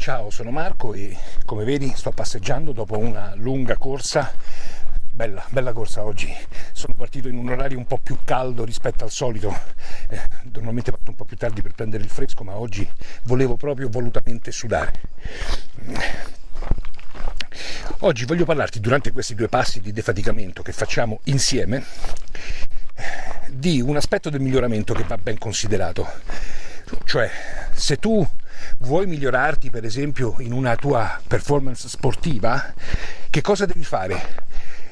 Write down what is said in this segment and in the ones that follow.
Ciao, sono Marco e come vedi sto passeggiando dopo una lunga corsa. Bella, bella corsa oggi. Sono partito in un orario un po' più caldo rispetto al solito. Eh, normalmente parto un po' più tardi per prendere il fresco, ma oggi volevo proprio volutamente sudare. Oggi voglio parlarti durante questi due passi di defaticamento che facciamo insieme di un aspetto del miglioramento che va ben considerato. Cioè, se tu vuoi migliorarti per esempio in una tua performance sportiva, che cosa devi fare?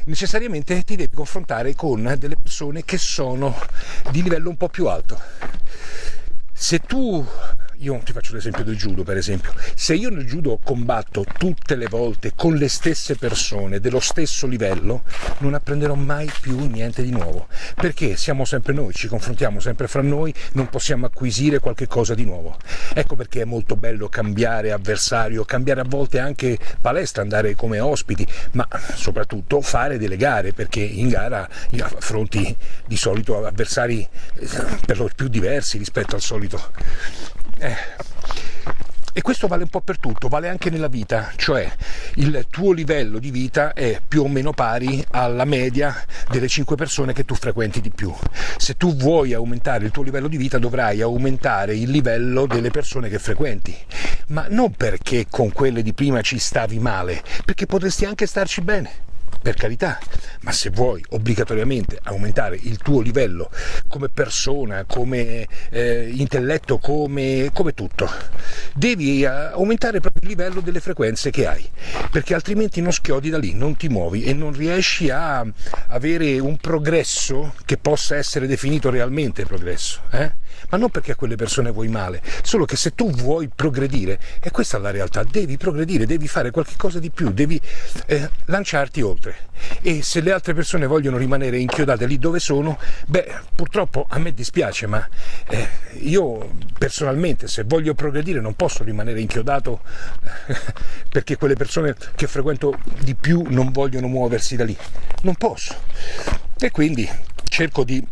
Necessariamente ti devi confrontare con delle persone che sono di livello un po' più alto. Se tu io ti faccio l'esempio del judo per esempio, se io nel judo combatto tutte le volte con le stesse persone dello stesso livello, non apprenderò mai più niente di nuovo, perché siamo sempre noi, ci confrontiamo sempre fra noi, non possiamo acquisire qualche cosa di nuovo. Ecco perché è molto bello cambiare avversario, cambiare a volte anche palestra, andare come ospiti, ma soprattutto fare delle gare, perché in gara affronti di solito avversari eh, per lo più diversi rispetto al solito eh. E questo vale un po' per tutto, vale anche nella vita, cioè il tuo livello di vita è più o meno pari alla media delle 5 persone che tu frequenti di più. Se tu vuoi aumentare il tuo livello di vita dovrai aumentare il livello delle persone che frequenti, ma non perché con quelle di prima ci stavi male, perché potresti anche starci bene per carità, ma se vuoi obbligatoriamente aumentare il tuo livello come persona, come eh, intelletto, come, come tutto, devi eh, aumentare proprio il livello delle frequenze che hai, perché altrimenti non schiodi da lì, non ti muovi e non riesci a avere un progresso che possa essere definito realmente progresso. Eh? Ma non perché a quelle persone vuoi male, solo che se tu vuoi progredire, e questa è la realtà, devi progredire, devi fare qualcosa di più, devi eh, lanciarti oltre. E se le altre persone vogliono rimanere inchiodate lì dove sono, beh, purtroppo a me dispiace, ma eh, io personalmente se voglio progredire non posso rimanere inchiodato perché quelle persone che frequento di più non vogliono muoversi da lì. Non posso. E quindi cerco di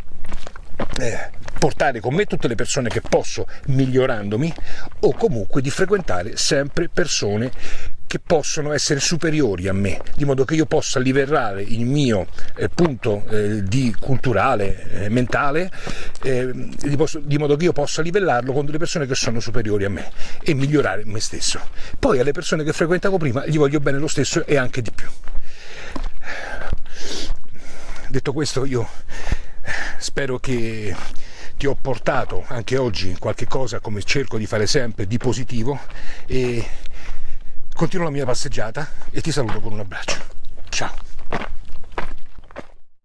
eh, portare con me tutte le persone che posso migliorandomi o comunque di frequentare sempre persone che possono essere superiori a me, di modo che io possa livellare il mio eh, punto eh, di culturale, eh, mentale, eh, di, posso, di, modo che io possa livellarlo con delle persone che sono superiori a me e migliorare me stesso. Poi alle persone che frequentavo prima gli voglio bene lo stesso e anche di più. Detto questo io spero che ti ho portato anche oggi qualche cosa come cerco di fare sempre di positivo e continuo la mia passeggiata e ti saluto con un abbraccio